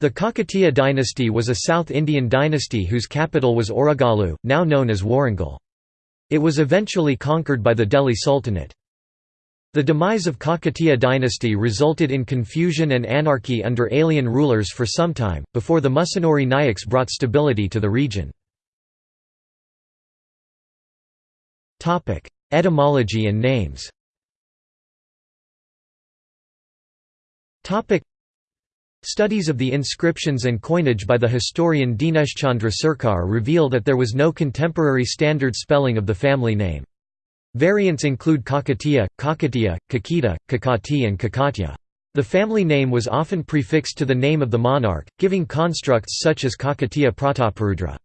The Kakatiya dynasty was a South Indian dynasty whose capital was Orogalu, now known as Warangal. It was eventually conquered by the Delhi Sultanate. The demise of Kakatiya dynasty resulted in confusion and anarchy under alien rulers for some time, before the Musunuri Nayaks brought stability to the region. Etymology and names Studies of the inscriptions and coinage by the historian Dineshchandra Sircar reveal that there was no contemporary standard spelling of the family name. Variants include Kakatiya, Kakatiya, Kakita, Kakati and Kakatya. The family name was often prefixed to the name of the monarch, giving constructs such as Kakatiya Prataparudra.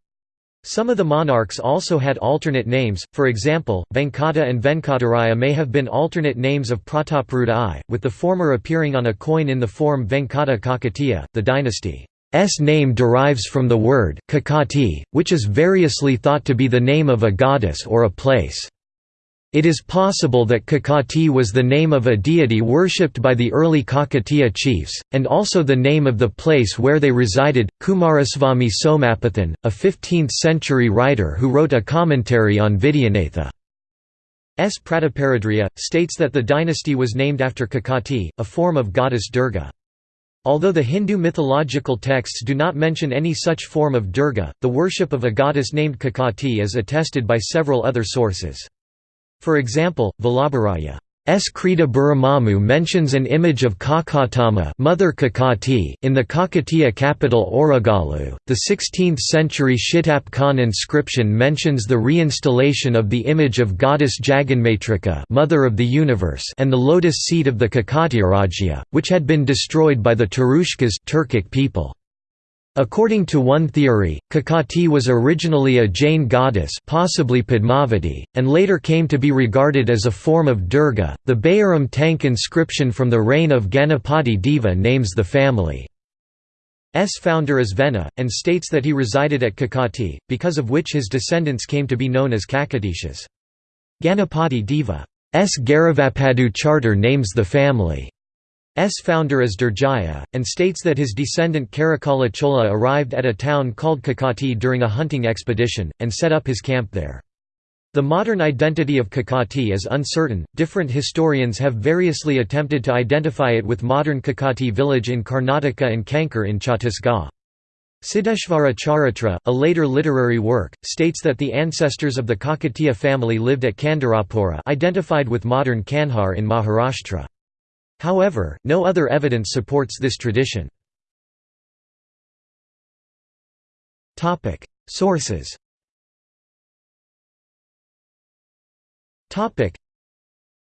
Some of the monarchs also had alternate names, for example, Venkata and Venkataraya may have been alternate names of Prataparudra I, with the former appearing on a coin in the form Venkata Kakatiya. The dynasty's name derives from the word Kakati, which is variously thought to be the name of a goddess or a place. It is possible that Kakati was the name of a deity worshipped by the early Kakatiya chiefs, and also the name of the place where they resided. Kumaraswamy Somapathan, a 15th century writer who wrote a commentary on Vidyanatha's Prataparudriya, states that the dynasty was named after Kakati, a form of goddess Durga. Although the Hindu mythological texts do not mention any such form of Durga, the worship of a goddess named Kakati is attested by several other sources. For example, Vallabharaya S. Krita Buramamu mentions an image of Kakatama Mother Kakati in the Kakatiya capital Orogalu. The 16th-century Shitap Khan inscription mentions the reinstallation of the image of goddess Jaganmatrika Mother of the Universe and the lotus seat of the Kakatiyarajya, which had been destroyed by the Turushkas Turkic people. According to one theory, Kakati was originally a Jain goddess possibly Padmavati, and later came to be regarded as a form of Durga. The Bayaram Tank inscription from the reign of Ganapati Deva names the family's founder as Vena, and states that he resided at Kakati, because of which his descendants came to be known as Kakatishas. Ganapati Deva's Garavapadu charter names the family S founder is Durjaya, and states that his descendant Karikala Chola arrived at a town called Kakati during a hunting expedition, and set up his camp there. The modern identity of Kakati is uncertain, different historians have variously attempted to identify it with modern Kakati village in Karnataka and Kankar in Chhattisgarh. Siddheshvara Charitra, a later literary work, states that the ancestors of the Kakatiya family lived at Kandarapura identified with modern Kanhar in Maharashtra. However, no other evidence supports this tradition. Sources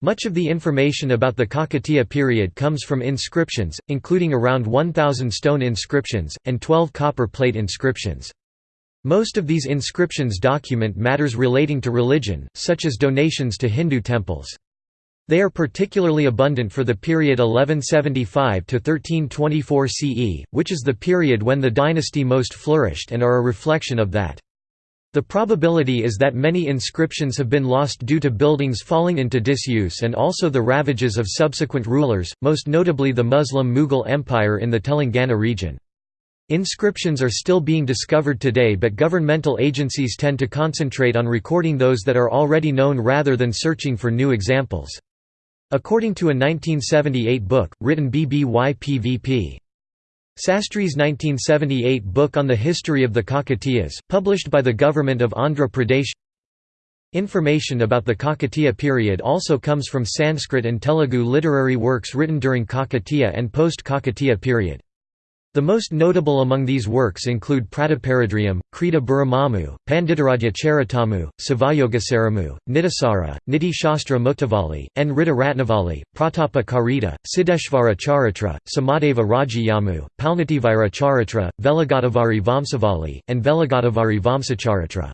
much of the information about the Kakatiya period comes from inscriptions, including around 1,000 stone inscriptions, and 12 copper plate inscriptions. Most of these inscriptions document matters relating to religion, such as donations to Hindu temples. They are particularly abundant for the period 1175 to 1324 CE, which is the period when the dynasty most flourished and are a reflection of that. The probability is that many inscriptions have been lost due to buildings falling into disuse and also the ravages of subsequent rulers, most notably the Muslim Mughal Empire in the Telangana region. Inscriptions are still being discovered today but governmental agencies tend to concentrate on recording those that are already known rather than searching for new examples. According to a 1978 book, written BBY-PVP. Sastry's 1978 book on the history of the Kakatiyas, published by the government of Andhra Pradesh Information about the Kakatiya period also comes from Sanskrit and Telugu literary works written during Kakatiya and post-Kakatiya period. The most notable among these works include Prataparudriyam, Krita Buramamu, Panditaradhya Charitamu, Savayogasaramu, Nitisara, Niti Shastra Muktavali, N. Ritta Ratnavali, Pratapa Karita, Siddheshvara Charitra, Samadeva Rajayamu, Palnativira Charitra, Velagadavari Vamsavali, and Velagadavari Vamsacharitra.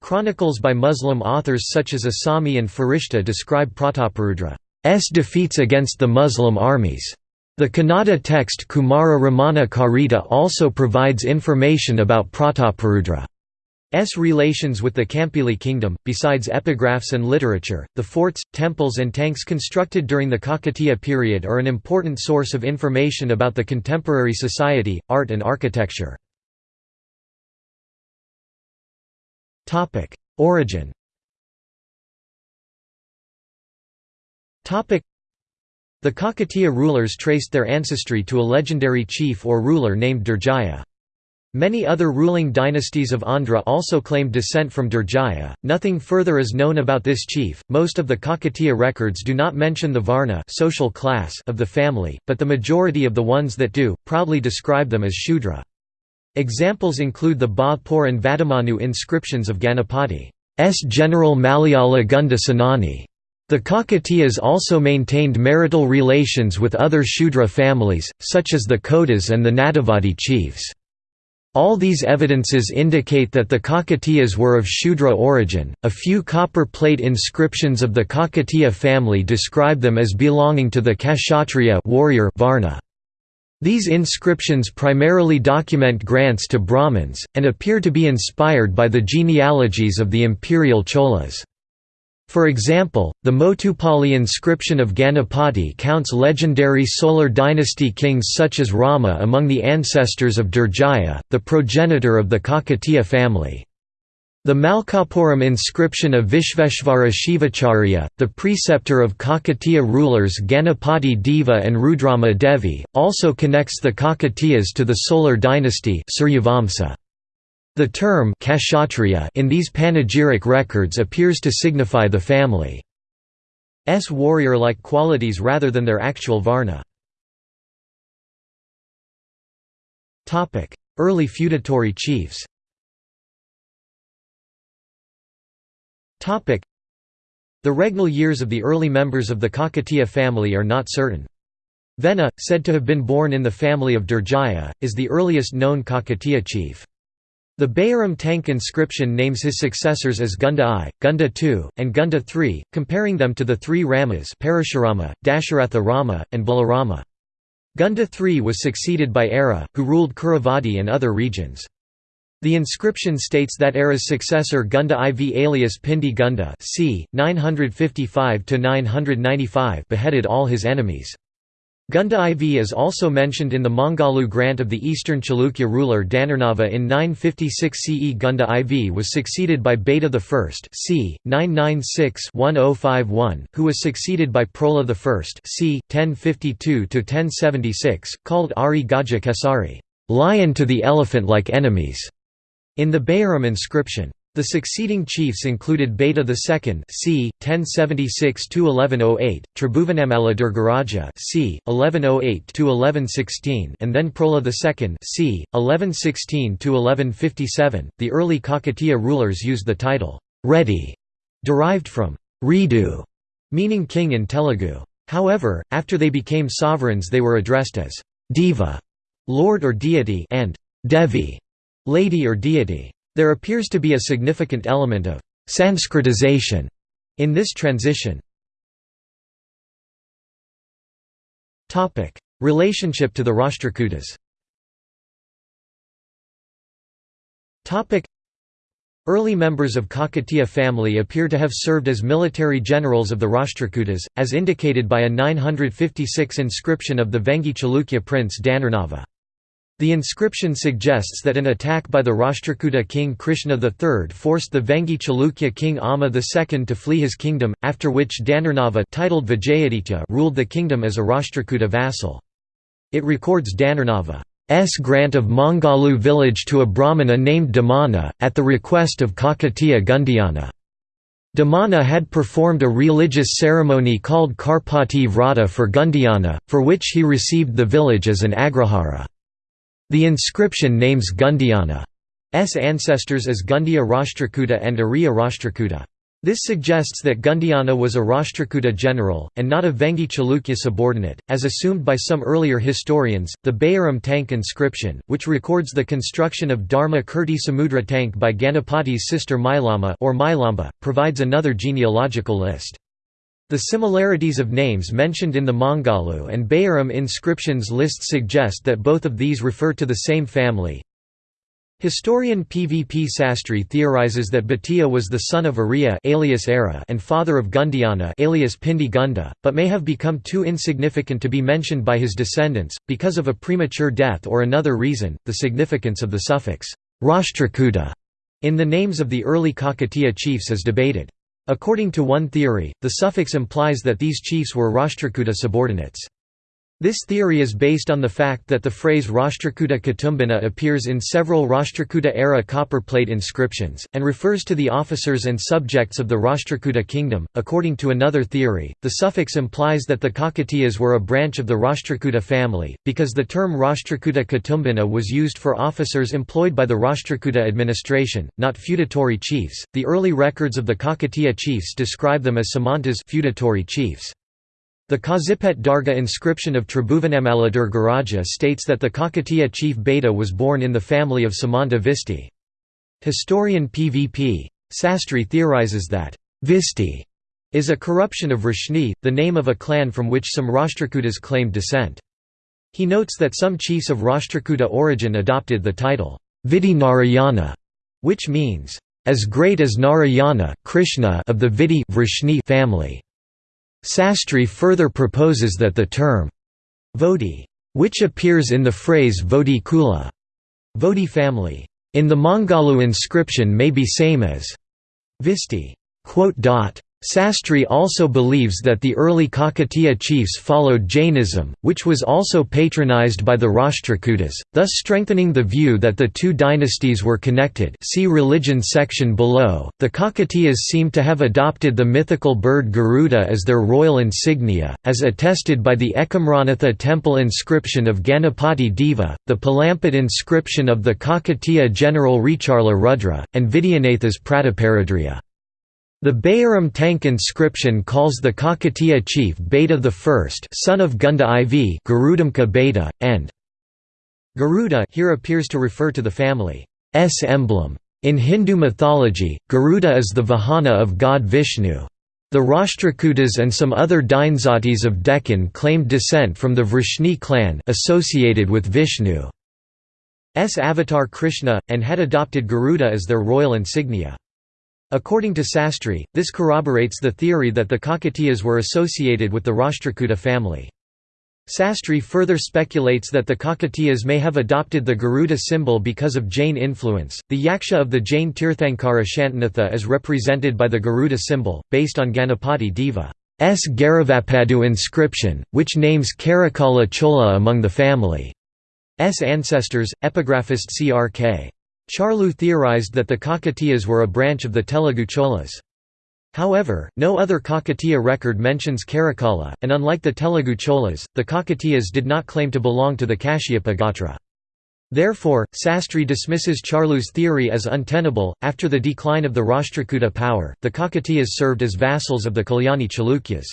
Chronicles by Muslim authors such as Isami and Farishta describe Prataparudra's defeats against the Muslim armies. The Kannada text Kumara Ramana Karita also provides information about Prataparudra. S relations with the Kampili kingdom. Besides epigraphs and literature, the forts, temples, and tanks constructed during the Kakatiya period are an important source of information about the contemporary society, art, and architecture. Origin the Kakatiya rulers traced their ancestry to a legendary chief or ruler named Durjaya. Many other ruling dynasties of Andhra also claimed descent from Durjaya. Nothing further is known about this chief. Most of the Kakatiya records do not mention the Varna social class of the family, but the majority of the ones that do proudly describe them as Shudra. Examples include the Bhathpur and Vadamanu inscriptions of Ganapati's general Malayala Gunda Senani. The Kakatiyas also maintained marital relations with other Shudra families, such as the Kotas and the Nadavadi chiefs. All these evidences indicate that the Kakatiyas were of Shudra origin. A few copper plate inscriptions of the Kakatiya family describe them as belonging to the Kshatriya warrior Varna. These inscriptions primarily document grants to Brahmins, and appear to be inspired by the genealogies of the imperial Cholas. For example, the Motupali inscription of Ganapati counts legendary solar dynasty kings such as Rama among the ancestors of Durjaya, the progenitor of the Kakatiya family. The Malkapuram inscription of Vishveshvara Shivacharya, the preceptor of Kakatiya rulers Ganapati Deva and Rudrama Devi, also connects the Kakatiyas to the solar dynasty Suryavamsa. The term kshatriya in these panegyric records appears to signify the family's warrior-like qualities rather than their actual varna. Early feudatory chiefs The regnal years of the early members of the Kakatiya family are not certain. Vena, said to have been born in the family of Durjaya, is the earliest known Kakatiya chief. The Bayaram tank inscription names his successors as Gunda I, Gunda II, and Gunda III, comparing them to the three Ramas Parashurama, Dasharatha Rama, and Balarama. Gunda III was succeeded by Ara, who ruled Kuravadi and other regions. The inscription states that Ara's successor Gunda IV alias Pindi Gunda c. 955 beheaded all his enemies. Gunda IV is also mentioned in the Mangalu grant of the eastern Chalukya ruler Dhanarnava in 956 CE. Gunda IV was succeeded by Beta I c. 996-1051, who was succeeded by Prola I c. 1052–1076, called Ari Gaja Kesari, lion to the elephant-like enemies, in the Bayaram inscription. The succeeding chiefs included Beta II c. 1076–1108, Tribhuvanamala Durgaraja c. 1108–1116 and then Prola II c. 1116–1157. The early Kakatiya rulers used the title, Reddy, derived from Ridu, meaning king in Telugu. However, after they became sovereigns they were addressed as Deva, lord or deity and Devi, lady or deity. There appears to be a significant element of «Sanskritization» in this transition. Relationship to the Rashtrakutas Early members of Kakatiya family appear to have served as military generals of the Rashtrakutas, as indicated by a 956 inscription of the Vengi Chalukya prince Dhanarnava. The inscription suggests that an attack by the Rashtrakuta king Krishna III forced the Vengi Chalukya king Amma II to flee his kingdom, after which Dhanarnava titled Vijayaditya ruled the kingdom as a Rashtrakuta vassal. It records Dhanarnava's grant of Mangalu village to a Brahmana named Damana, at the request of Kakatiya Gundayana. Damana had performed a religious ceremony called Karpati Vrata for Gundayana, for which he received the village as an agrahara. The inscription names Gundayana's ancestors as Gundiya Rashtrakuta and Ariya Rashtrakuta. This suggests that Gundayana was a Rashtrakuta general, and not a Vengi Chalukya subordinate, as assumed by some earlier historians. The Bayaram tank inscription, which records the construction of Dharma Kirti Samudra tank by Ganapati's sister Mailama or Mailamba, provides another genealogical list. The similarities of names mentioned in the Mangalu and Bayaram inscriptions list suggest that both of these refer to the same family. Historian PVP Sastry theorizes that Bhatia was the son of Arya alias Ara and father of Gundiana alias Pindi Gunda, but may have become too insignificant to be mentioned by his descendants, because of a premature death or another reason. The significance of the suffix Rashtrakuta in the names of the early Kakatiya chiefs is debated. According to one theory, the suffix implies that these chiefs were Rashtrakuta subordinates. This theory is based on the fact that the phrase Rashtrakuta Kutumbina appears in several Rashtrakuta-era copperplate inscriptions, and refers to the officers and subjects of the Rashtrakuta kingdom. According to another theory, the suffix implies that the Kakatiyas were a branch of the Rashtrakuta family, because the term Rashtrakuta Kutumbina was used for officers employed by the Rashtrakuta administration, not feudatory chiefs. The early records of the Kakatiya chiefs describe them as Samantas feudatory chiefs. The Kazipet Darga inscription of Tribhuvanamala Durgaraja states that the Kakatiya chief Beta was born in the family of Samanta Visti. Historian PVP. Sastry theorizes that, Visti is a corruption of Rashni, the name of a clan from which some Rashtrakutas claimed descent. He notes that some chiefs of Rashtrakuta origin adopted the title, Vidi Narayana, which means, as great as Narayana Krishna of the Vidi family. Sastry further proposes that the term Vodi, which appears in the phrase Vodi Kula, Vodi family, in the Mangalu inscription may be same as Visti. Sastry also believes that the early Kakatiya chiefs followed Jainism, which was also patronized by the Rashtrakutas, thus strengthening the view that the two dynasties were connected see religion section below. The Kakatiyas seem to have adopted the mythical bird Garuda as their royal insignia, as attested by the Ekamranatha temple inscription of Ganapati Deva, the Palampat inscription of the Kakatiya general Recharla Rudra, and Vidyanatha's Prataparudriya. The Bayaram Tank inscription calls the Kakatiya chief Beta I son of Gunda IV Garudamka Beta, and Garuda here appears to refer to the family's emblem. In Hindu mythology, Garuda is the Vahana of god Vishnu. The Rashtrakutas and some other Dainzatis of Deccan claimed descent from the Vrishni clan associated with Vishnu's avatar Krishna, and had adopted Garuda as their royal insignia. According to Sastry, this corroborates the theory that the Kakatiyas were associated with the Rashtrakuta family. Sastry further speculates that the Kakatiyas may have adopted the Garuda symbol because of Jain influence. The yaksha of the Jain Tirthankara Shantinatha is represented by the Garuda symbol, based on Ganapati Deva's Garavapadu inscription, which names Karikala Chola among the family's ancestors. Epigraphist C.R.K. Charlu theorized that the Kakatiyas were a branch of the Telugu Cholas. However, no other Kakatiya record mentions Karikala, and unlike the Telugu Cholas, the Kakatiyas did not claim to belong to the Kashyapa Gotra. Therefore, Sastry dismisses Charlu's theory as untenable. After the decline of the Rashtrakuta power, the Kakatiyas served as vassals of the Kalyani Chalukyas.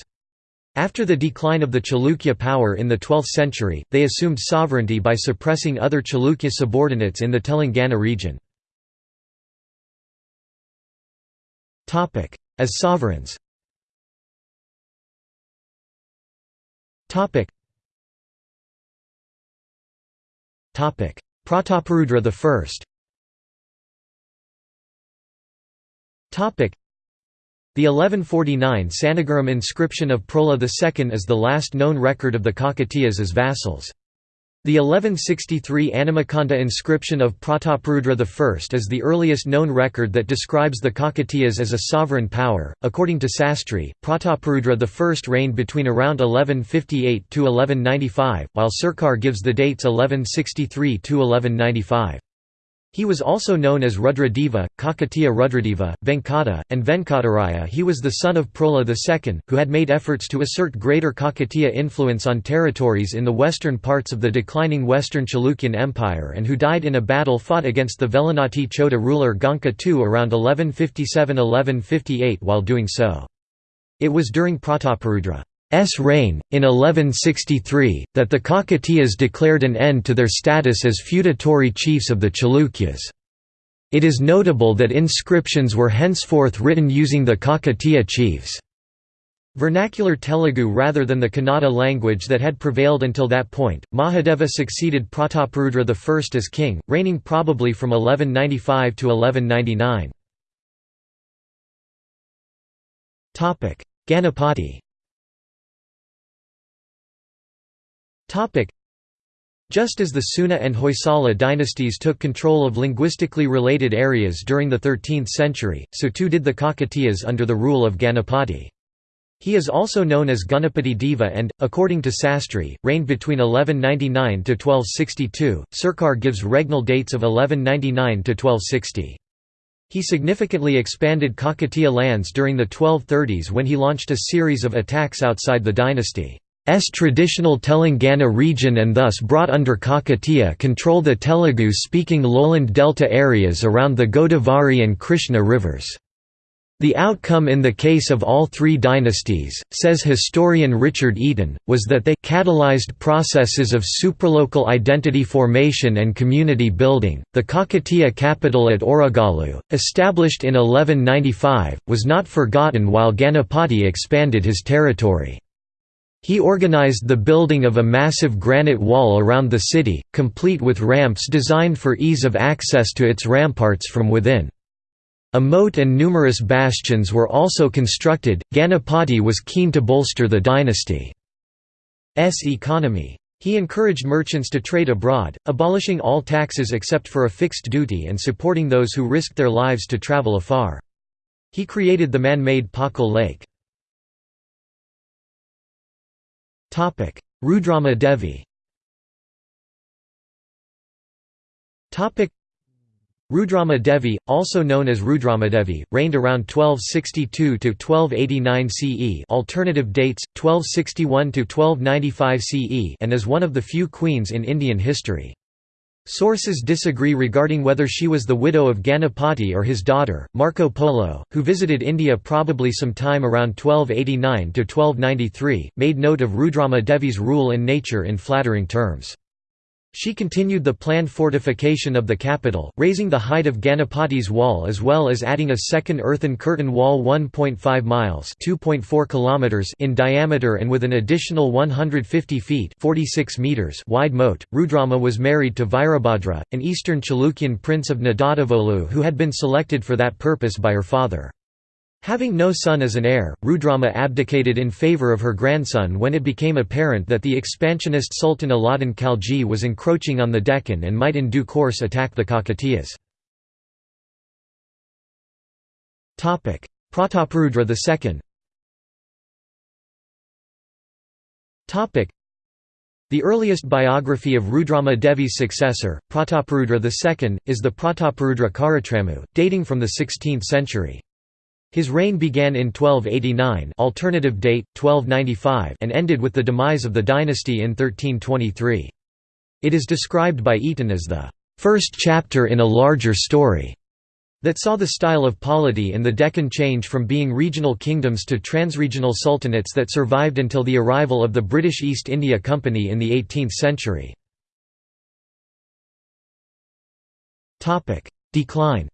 After the decline of the Chalukya power in the 12th century, they assumed sovereignty by suppressing other Chalukya subordinates in the Telangana region. As sovereigns Prataparudra I the 1149 Sannagaram inscription of Prola II is the last known record of the Kakatiyas as vassals. The 1163 Animakanta inscription of Prataparudra I is the earliest known record that describes the Kakatiyas as a sovereign power. According to Sastry, Prataparudra I reigned between around 1158 to 1195, while Sircar gives the dates 1163 to 1195. He was also known as Rudradeva, Kakatiya Rudradeva, Venkata, and Venkataraya he was the son of Prola II, who had made efforts to assert greater Kakatiya influence on territories in the western parts of the declining Western Chalukyan Empire and who died in a battle fought against the Velanati Chola ruler Ganka II around 1157–1158 while doing so. It was during Prataparudra S reign, in 1163, that the Kakatiyas declared an end to their status as feudatory chiefs of the Chalukyas. It is notable that inscriptions were henceforth written using the Kakatiya chiefs' Vernacular Telugu rather than the Kannada language that had prevailed until that point. Mahadeva succeeded Prataparudra I as king, reigning probably from 1195 to 1199. Ganapati just as the Seuna and Hoysala dynasties took control of linguistically related areas during the 13th century, so too did the Kakatiyas under the rule of Ganapati. He is also known as Ganapati Deva and, according to Sastry, reigned between 1199 to 1262. Sircar gives regnal dates of 1199 to 1260. He significantly expanded Kakatiya lands during the 1230s when he launched a series of attacks outside the dynasty. S traditional Telangana region and thus brought under Kakatiya control the Telugu-speaking lowland delta areas around the Godavari and Krishna rivers. The outcome in the case of all three dynasties, says historian Richard Eaton, was that they catalyzed processes of supralocal identity formation and community building. The Kakatiya capital at Orogalu, established in 1195, was not forgotten while Ganapati expanded his territory. He organized the building of a massive granite wall around the city, complete with ramps designed for ease of access to its ramparts from within. A moat and numerous bastions were also constructed. Ganapati was keen to bolster the dynasty's economy. He encouraged merchants to trade abroad, abolishing all taxes except for a fixed duty and supporting those who risked their lives to travel afar. He created the man-made Pakal Lake. Rudrama Devi. Rudrama Devi, also known as Rudramadevi, reigned around 1262 to 1289 CE, alternative dates 1261 to 1295 CE, and is one of the few queens in Indian history. Sources disagree regarding whether she was the widow of Ganapati or his daughter. Marco Polo, who visited India probably some time around 1289 to 1293, made note of Rudrama Devi's rule in nature in flattering terms. She continued the planned fortification of the capital, raising the height of Ganapati's wall as well as adding a second earthen curtain wall 1.5 miles in diameter and with an additional 150 feet 46 meters wide moat. Rudrama was married to Virabhadra, an eastern Chalukyan prince of Nadadivolu who had been selected for that purpose by her father. Having no son as an heir, Rudrama abdicated in favour of her grandson when it became apparent that the expansionist Sultan Alauddin Khalji was encroaching on the Deccan and might in due course attack the Kakatiyas. Prataparudra II the earliest biography of Rudrama Devi's successor, Prataparudra II, is the Prataparudra Karatramu, dating from the 16th century. His reign began in 1289 alternative date, 1295 and ended with the demise of the dynasty in 1323. It is described by Eaton as the first chapter in a larger story that saw the style of polity in the Deccan change from being regional kingdoms to transregional sultanates that survived until the arrival of the British East India Company in the 18th century. Decline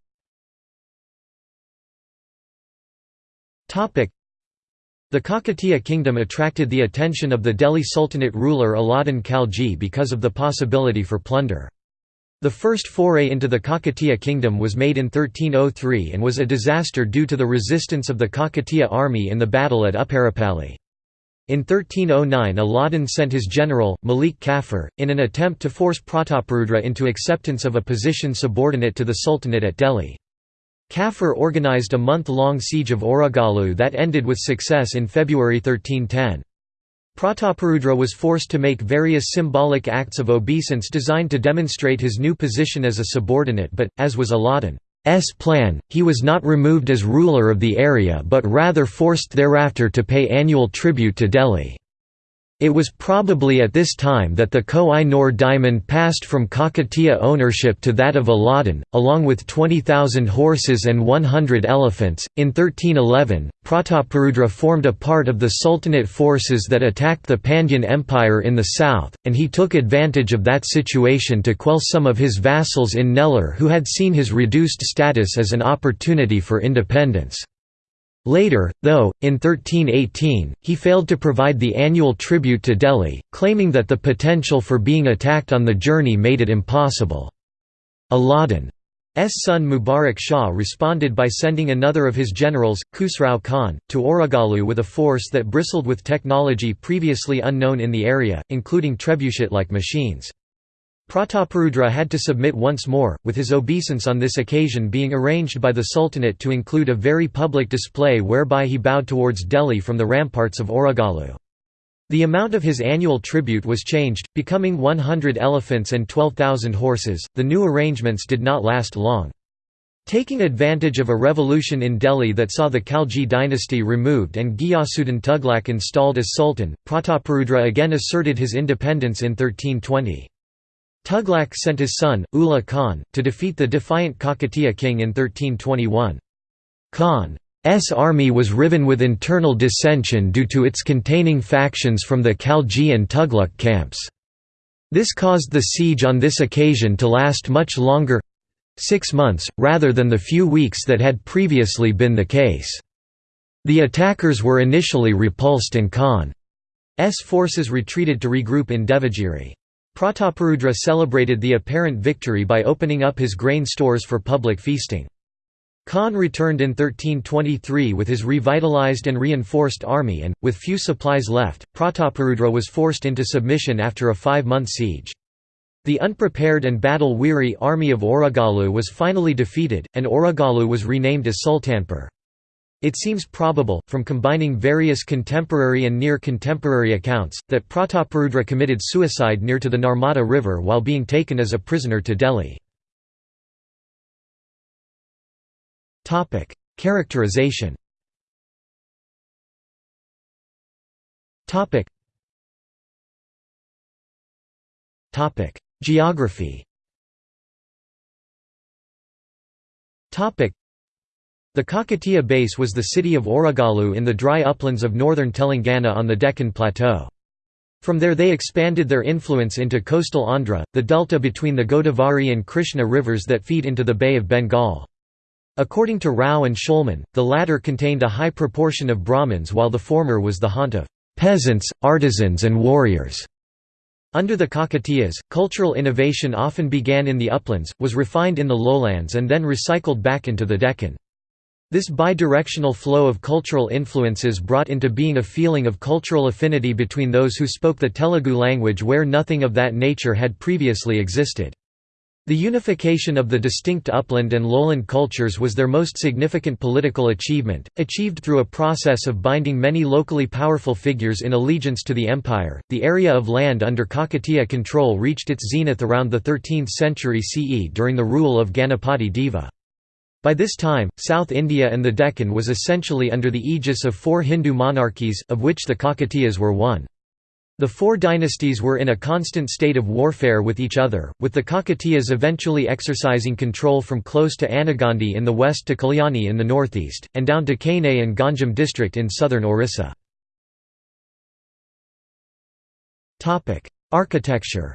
The Kakatiya kingdom attracted the attention of the Delhi Sultanate ruler Alauddin Khalji because of the possibility for plunder. The first foray into the Kakatiya kingdom was made in 1303 and was a disaster due to the resistance of the Kakatiya army in the battle at Uparupalli. In 1309 Alauddin sent his general, Malik Kafur, in an attempt to force Prataparudra into acceptance of a position subordinate to the Sultanate at Delhi. Kafur organized a month-long siege of Orogalu that ended with success in February 1310. Prataparudra was forced to make various symbolic acts of obeisance designed to demonstrate his new position as a subordinate but, as was Alauddin's plan, he was not removed as ruler of the area but rather forced thereafter to pay annual tribute to Delhi. It was probably at this time that the Koh-i-Noor diamond passed from Kakatiya ownership to that of Alauddin, along with 20,000 horses and 100 elephants. In 1311, Prataparudra formed a part of the Sultanate forces that attacked the Pandyan Empire in the south, and he took advantage of that situation to quell some of his vassals in Nellore who had seen his reduced status as an opportunity for independence. Later, though, in 1318, he failed to provide the annual tribute to Delhi, claiming that the potential for being attacked on the journey made it impossible. Alauddin's son Mubarak Shah responded by sending another of his generals, Khusrau Khan, to Orogalu with a force that bristled with technology previously unknown in the area, including trebuchet-like machines. Prataparudra had to submit once more, with his obeisance on this occasion being arranged by the Sultanate to include a very public display whereby he bowed towards Delhi from the ramparts of Orogalu. The amount of his annual tribute was changed, becoming 100 elephants and 12,000 horses. The new arrangements did not last long. Taking advantage of a revolution in Delhi that saw the Khalji dynasty removed and Ghiyasuddin Tughlaq installed as sultan, Prataparudra again asserted his independence in 1320. Tughlaq sent his son, Ulugh Khan, to defeat the defiant Kakatiya king in 1321. Khan's army was riven with internal dissension due to its containing factions from the Khalji and Tughlaq camps. This caused the siege on this occasion to last much longer—six months, rather than the few weeks that had previously been the case. The attackers were initially repulsed and Khan's forces retreated to regroup in Devagiri. Prataparudra celebrated the apparent victory by opening up his grain stores for public feasting. Khan returned in 1323 with his revitalized and reinforced army and, with few supplies left, Prataparudra was forced into submission after a five-month siege. The unprepared and battle-weary army of Orogalu was finally defeated, and Orogalu was renamed as Sultanpur. It seems probable, from combining various contemporary and near-contemporary accounts, that Prataparudra committed suicide near to the Narmada River while being taken as a prisoner to Delhi. Characterization Geography the Kakatiya base was the city of Orogalu in the dry uplands of northern Telangana on the Deccan Plateau. From there they expanded their influence into coastal Andhra, the delta between the Godavari and Krishna rivers that feed into the Bay of Bengal. According to Rao and Shulman, the latter contained a high proportion of Brahmins while the former was the haunt of peasants, artisans and warriors. Under the Kakatiyas, cultural innovation often began in the uplands, was refined in the lowlands and then recycled back into the Deccan. This bidirectional flow of cultural influences brought into being a feeling of cultural affinity between those who spoke the Telugu language where nothing of that nature had previously existed. The unification of the distinct upland and lowland cultures was their most significant political achievement, achieved through a process of binding many locally powerful figures in allegiance to the empire. The area of land under Kakatiya control reached its zenith around the 13th century CE during the rule of Ganapati Deva. By this time, South India and the Deccan was essentially under the aegis of four Hindu monarchies, of which the Kakatiyas were one. The four dynasties were in a constant state of warfare with each other, with the Kakatiyas eventually exercising control from close to Anagandi in the west to Kalyani in the northeast, and down to Kanai and Ganjam district in southern Orissa. Architecture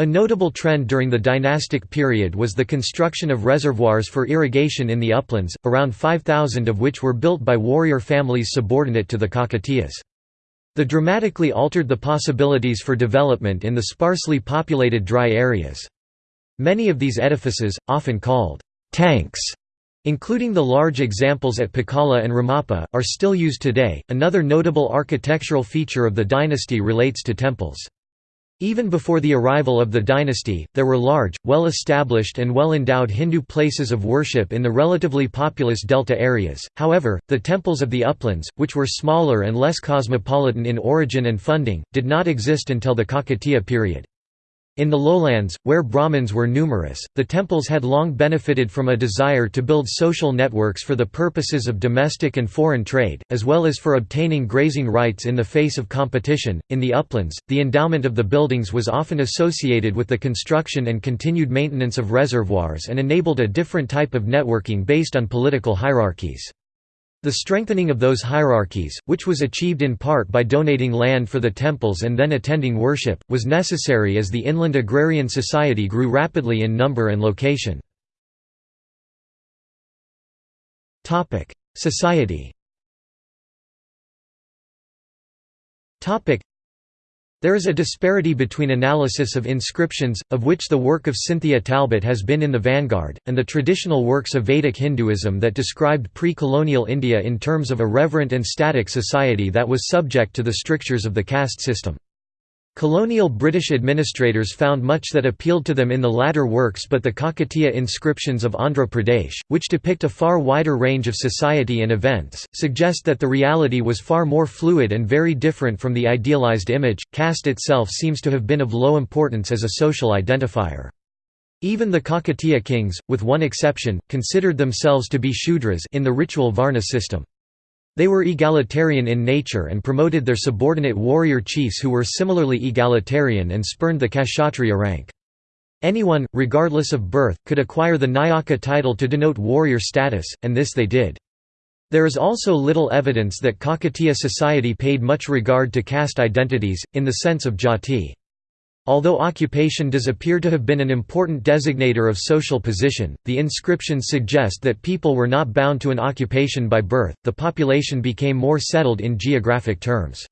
a notable trend during the dynastic period was the construction of reservoirs for irrigation in the uplands, around 5,000 of which were built by warrior families subordinate to the Kakatiyas. The dramatically altered the possibilities for development in the sparsely populated dry areas. Many of these edifices, often called tanks, including the large examples at Pakala and Ramappa, are still used today. Another notable architectural feature of the dynasty relates to temples. Even before the arrival of the dynasty, there were large, well-established and well-endowed Hindu places of worship in the relatively populous delta areas, however, the temples of the uplands, which were smaller and less cosmopolitan in origin and funding, did not exist until the Kakatiya period. In the lowlands, where Brahmins were numerous, the temples had long benefited from a desire to build social networks for the purposes of domestic and foreign trade, as well as for obtaining grazing rights in the face of competition. In the uplands, the endowment of the buildings was often associated with the construction and continued maintenance of reservoirs and enabled a different type of networking based on political hierarchies. The strengthening of those hierarchies, which was achieved in part by donating land for the temples and then attending worship, was necessary as the inland agrarian society grew rapidly in number and location. Society there is a disparity between analysis of inscriptions, of which the work of Cynthia Talbot has been in the vanguard, and the traditional works of Vedic Hinduism that described pre-colonial India in terms of a reverent and static society that was subject to the strictures of the caste system. Colonial British administrators found much that appealed to them in the latter works but the Kakatiya inscriptions of Andhra Pradesh, which depict a far wider range of society and events, suggest that the reality was far more fluid and very different from the idealized image. Caste itself seems to have been of low importance as a social identifier. Even the Kakatiya kings, with one exception, considered themselves to be Shudras in the ritual Varna system. They were egalitarian in nature and promoted their subordinate warrior chiefs who were similarly egalitarian and spurned the Kshatriya rank. Anyone, regardless of birth, could acquire the Nayaka title to denote warrior status, and this they did. There is also little evidence that Kakatiya society paid much regard to caste identities, in the sense of jati. Although occupation does appear to have been an important designator of social position, the inscriptions suggest that people were not bound to an occupation by birth, the population became more settled in geographic terms.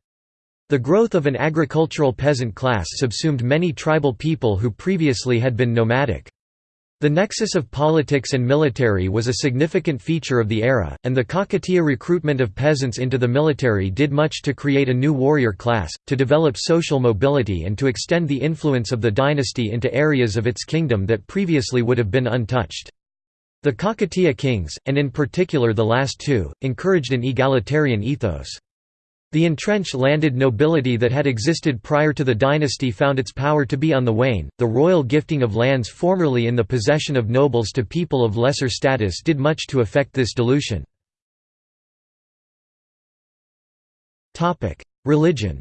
The growth of an agricultural peasant class subsumed many tribal people who previously had been nomadic. The nexus of politics and military was a significant feature of the era, and the Kakatiya recruitment of peasants into the military did much to create a new warrior class, to develop social mobility and to extend the influence of the dynasty into areas of its kingdom that previously would have been untouched. The Kakatiya kings, and in particular the last two, encouraged an egalitarian ethos. The entrenched landed nobility that had existed prior to the dynasty found its power to be on the wane. The royal gifting of lands formerly in the possession of nobles to people of lesser status did much to affect this dilution. Topic: Religion.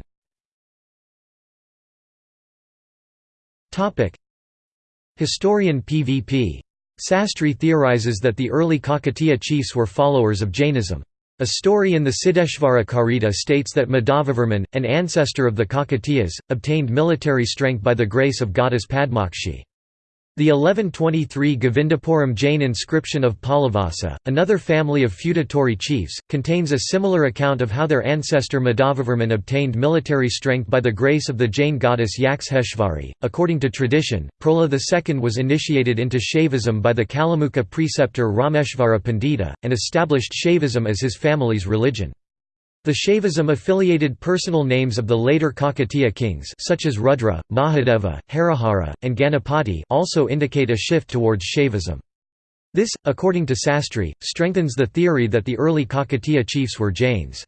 Topic: Historian PVP. Sastry theorizes that the early Kakatiya chiefs were followers of Jainism. A story in the Siddheshvara Charita states that Madhavavarman, an ancestor of the Kakatiyas, obtained military strength by the grace of goddess Padmakshi. The 1123 Govindapuram Jain inscription of Pallavasa, another family of feudatory chiefs, contains a similar account of how their ancestor Madhavavarman obtained military strength by the grace of the Jain goddess Yaksheshvari. According to tradition, Prola II was initiated into Shaivism by the Kalamukha preceptor Rameshvara Pandita, and established Shaivism as his family's religion. The Shaivism-affiliated personal names of the later Kakatiya kings such as Rudra, Mahadeva, Harihara, and Ganapati also indicate a shift towards Shaivism. This, according to Sastry, strengthens the theory that the early Kakatiya chiefs were Jains.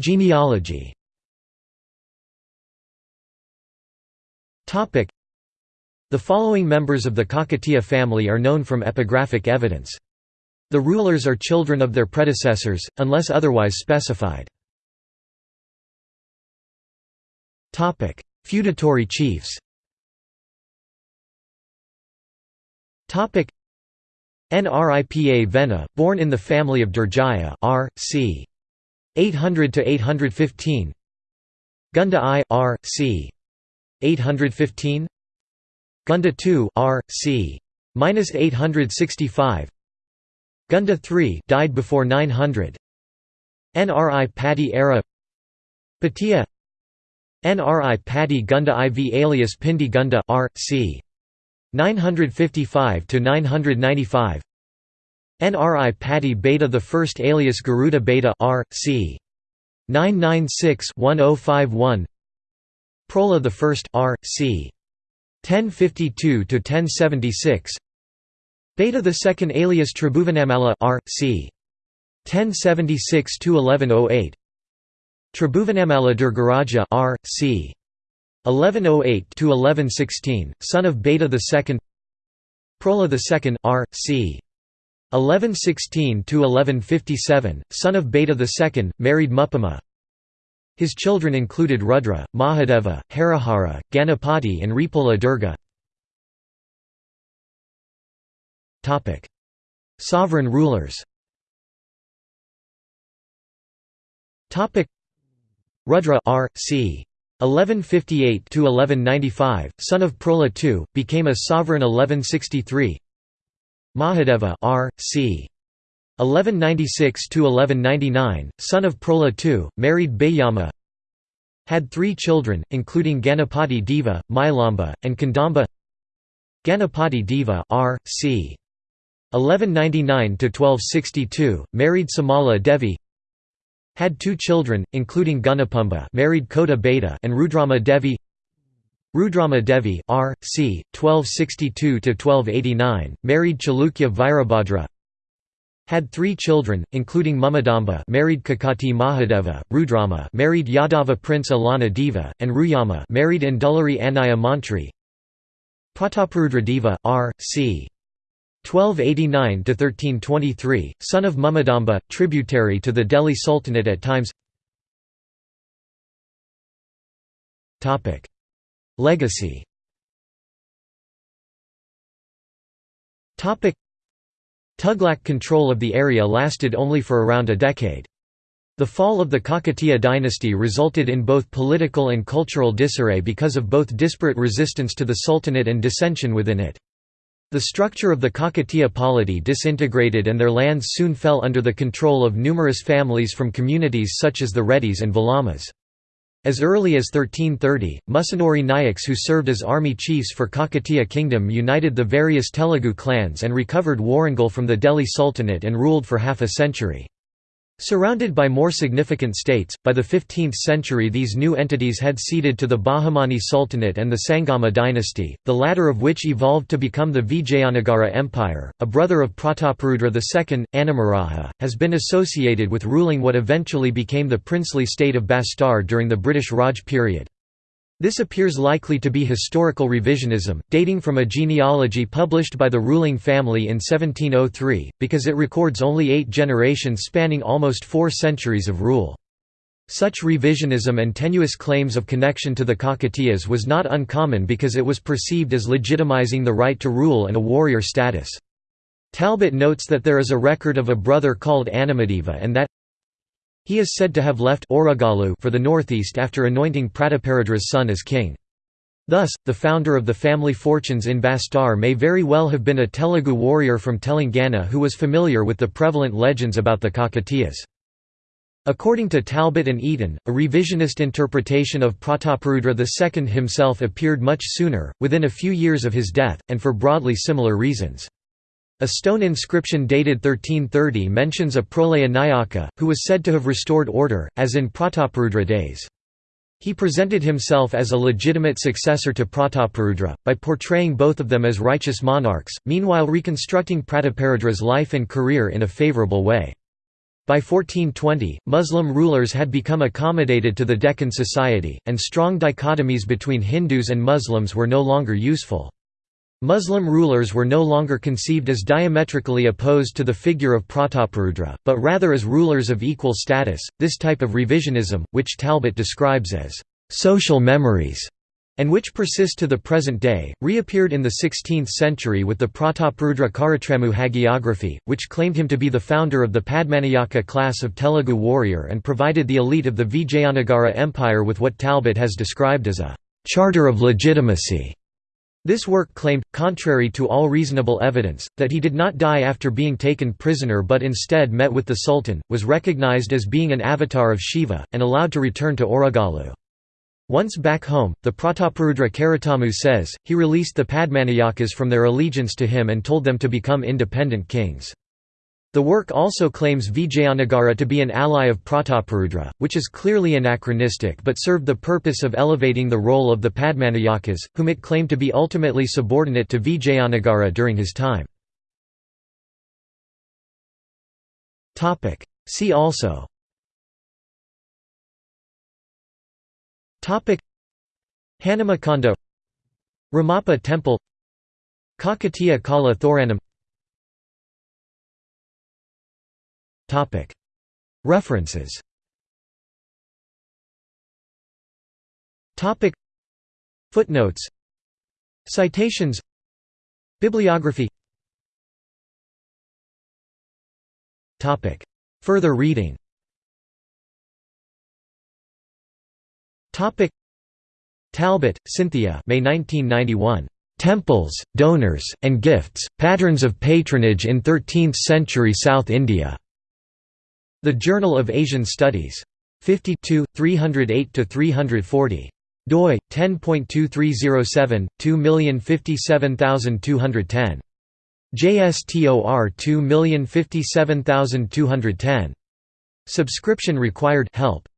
Genealogy The following members of the Kakatiya family are known from epigraphic evidence. The rulers are children of their predecessors, unless otherwise specified. Feudatory chiefs Nripa Vena, born in the family of Durjaya R. c. 800 to 815. Gunda I R. c. 815 Gunda II R. c. 865 Gunda III died before 900 Nri Patti era Patia Nri Patti Gunda IV alias Pindi Gunda R. c. 955 to 995 Nri Patti Beta the first alias Garuda Beta R. c. 996-1051 Prola the first R. c. 1052 to 1076 Beta II alias Tribhuvanamala R. c. 1076–1108 Tribhuvanamala Durgaraja R. c. 1108–1116, son of Beta II Prola II R. c. 1116–1157, son of Beta II, married Muppama His children included Rudra, Mahadeva, Harihara, Ganapati and Ripola Durga Sovereign rulers. Topic: Rudra R. c. 1158 to 1195, son of Prola II, became a sovereign 1163. Mahadeva R. C. 1196–1199, son of Prola II, married Bayama Had three children, including Ganapati Deva, Mylamba, and Kandamba Ganapati Deva R. C. 1199–1262, married Samala Devi Had two children, including Gunapumba married Kota Beta and Rudrama Devi Rudrama Devi R. C. 1262–1289, married Chalukya Virabhadra had three children, including Mumadamba married Kakati Mahadeva, Rudrama married Yadava Prince Alana Deva, and Ruyama married Indulari Anaya Mantri. Prataparudra Deva, R. C. 1289–1323, son of Mumadamba, tributary to the Delhi Sultanate at times Legacy Tughlaq control of the area lasted only for around a decade. The fall of the Kakatiya dynasty resulted in both political and cultural disarray because of both disparate resistance to the Sultanate and dissension within it. The structure of the Kakatiya polity disintegrated and their lands soon fell under the control of numerous families from communities such as the Reddys and Velamas. As early as 1330, Musunuri Nayaks who served as army chiefs for Kakatiya kingdom united the various Telugu clans and recovered Warangal from the Delhi Sultanate and ruled for half a century. Surrounded by more significant states, by the 15th century these new entities had ceded to the Bahmani Sultanate and the Sangama dynasty, the latter of which evolved to become the Vijayanagara Empire. A brother of Prataparudra II, Anamaraja, has been associated with ruling what eventually became the princely state of Bastar during the British Raj period. This appears likely to be historical revisionism, dating from a genealogy published by the ruling family in 1703, because it records only eight generations spanning almost four centuries of rule. Such revisionism and tenuous claims of connection to the Kakatiyas was not uncommon because it was perceived as legitimizing the right to rule and a warrior status. Talbot notes that there is a record of a brother called Anamadeva and that he is said to have left Oragalu for the northeast after anointing Prataparudra's son as king. Thus, the founder of the family fortunes in Bastar may very well have been a Telugu warrior from Telangana who was familiar with the prevalent legends about the Kakatiyas. According to Talbot and Eaton, a revisionist interpretation of Prataparudra II himself appeared much sooner, within a few years of his death, and for broadly similar reasons. A stone inscription dated 1330 mentions a Prolaya Nayaka, who was said to have restored order, as in Prataparudra days. He presented himself as a legitimate successor to Prataparudra, by portraying both of them as righteous monarchs, meanwhile reconstructing Prataparudra's life and career in a favourable way. By 1420, Muslim rulers had become accommodated to the Deccan society, and strong dichotomies between Hindus and Muslims were no longer useful. Muslim rulers were no longer conceived as diametrically opposed to the figure of Prataparudra, but rather as rulers of equal status. This type of revisionism, which Talbot describes as social memories, and which persist to the present day, reappeared in the 16th century with the Prataparudra Caritramu hagiography, which claimed him to be the founder of the Padmanayaka class of Telugu warrior and provided the elite of the Vijayanagara Empire with what Talbot has described as a charter of legitimacy. This work claimed, contrary to all reasonable evidence, that he did not die after being taken prisoner but instead met with the Sultan, was recognized as being an avatar of Shiva, and allowed to return to Oragalu. Once back home, the Prataparudra Caritramu says, he released the Padmanayakas from their allegiance to him and told them to become independent kings. The work also claims Vijayanagara to be an ally of Prataparudra, which is clearly anachronistic but served the purpose of elevating the role of the Padmanayakas, whom it claimed to be ultimately subordinate to Vijayanagara during his time. See also. Hanumakanda Ramappa Temple Kakatiya Kala Thoranam References. Footnotes. Citations. Bibliography. Further reading. Talbot, Cynthia. May 1991. Temples, donors, and gifts, patterns of patronage in 13th-century South India. The Journal of Asian Studies. 52, 308–340 doi 10.2307 2057210 JSTOR 2057210 Subscription required help